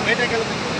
బయటకు వెళ్తుంది